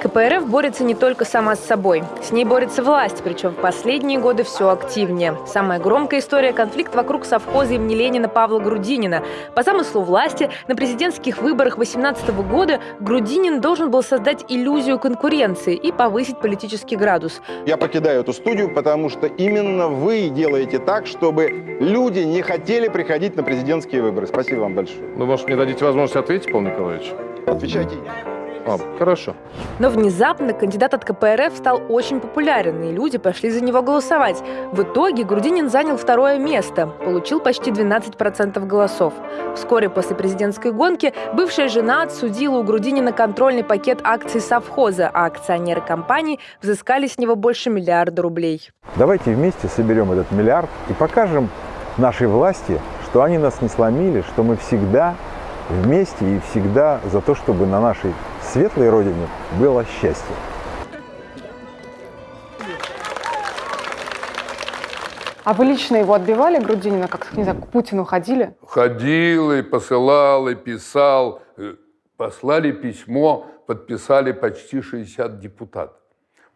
КПРФ борется не только сама с собой. С ней борется власть, причем в последние годы все активнее. Самая громкая история – конфликт вокруг совхоза имени Ленина Павла Грудинина. По замыслу власти, на президентских выборах 2018 года Грудинин должен был создать иллюзию конкуренции и повысить политический градус. Я покидаю эту студию, потому что именно вы делаете так, чтобы люди не хотели приходить на президентские выборы. Спасибо вам большое. Ну, может, мне дадите возможность ответить, Павел Николаевич? Отвечайте. А, хорошо. Но внезапно кандидат от КПРФ стал очень популярен, и люди пошли за него голосовать. В итоге Грудинин занял второе место, получил почти 12% голосов. Вскоре после президентской гонки бывшая жена отсудила у Грудинина контрольный пакет акций совхоза, а акционеры компании взыскали с него больше миллиарда рублей. Давайте вместе соберем этот миллиард и покажем нашей власти, что они нас не сломили, что мы всегда вместе и всегда за то, чтобы на нашей светлой родине было счастье. А вы лично его отбивали, Грудинина, как, не знаю, к Путину ходили? Ходил и посылал, и писал. Э, Послали письмо, подписали почти 60 депутатов.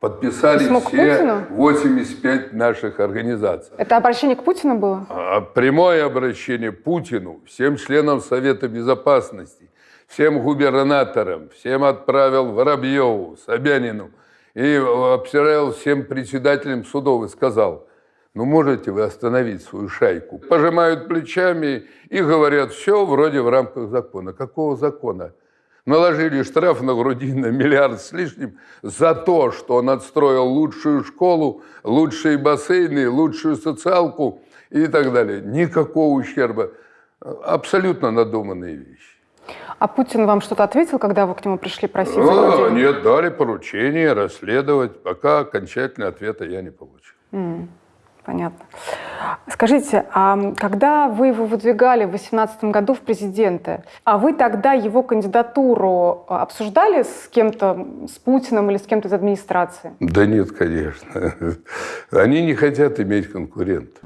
Подписали Письмо все Путину? 85 наших организаций. Это обращение к Путину было? А Прямое обращение Путину, всем членам Совета Безопасности, всем губернаторам, всем отправил Воробьеву, Собянину и обсирал всем председателям судов и сказал, ну можете вы остановить свою шайку? Пожимают плечами и говорят, все вроде в рамках закона. Какого закона? Наложили штраф на Грудина миллиард с лишним за то, что он отстроил лучшую школу, лучшие бассейны, лучшую социалку и так далее. Никакого ущерба. Абсолютно надуманные вещи. А Путин вам что-то ответил, когда вы к нему пришли просить? А, нет, дали поручение расследовать. Пока окончательного ответа я не получил. М, Понятно. Скажите, а когда вы его выдвигали в 2018 году в президенты, а вы тогда его кандидатуру а, обсуждали с кем-то, с Путиным или с кем-то из администрации? Да нет, конечно. Они не хотят иметь конкурента.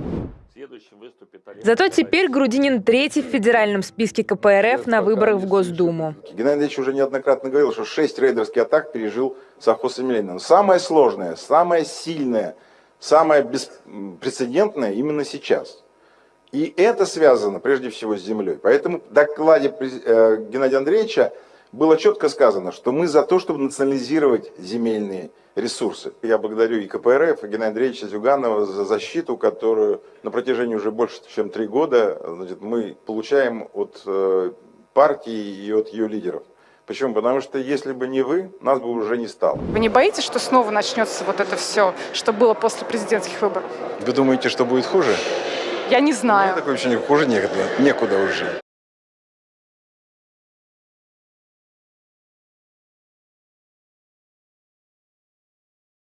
Зато теперь Грудинин третий в федеральном списке КПРФ на выборах в Госдуму. Геннадий Андреевич уже неоднократно говорил, что шесть рейдерских атак пережил совхоз. Но Самое сложное, самое сильное, самое беспрецедентное именно сейчас. И это связано прежде всего с землей. Поэтому в докладе э, Геннадия Андреевича было четко сказано, что мы за то, чтобы национализировать земельные ресурсы. Я благодарю и КПРФ, и Геннадия Андреевича Зюганова за защиту, которую на протяжении уже больше, чем три года значит, мы получаем от э, партии и от ее лидеров. Почему? Потому что если бы не вы, нас бы уже не стало. Вы не боитесь, что снова начнется вот это все, что было после президентских выборов? Вы думаете, что будет хуже? Я не знаю. Такое ощущение, хуже некуда, некуда уже.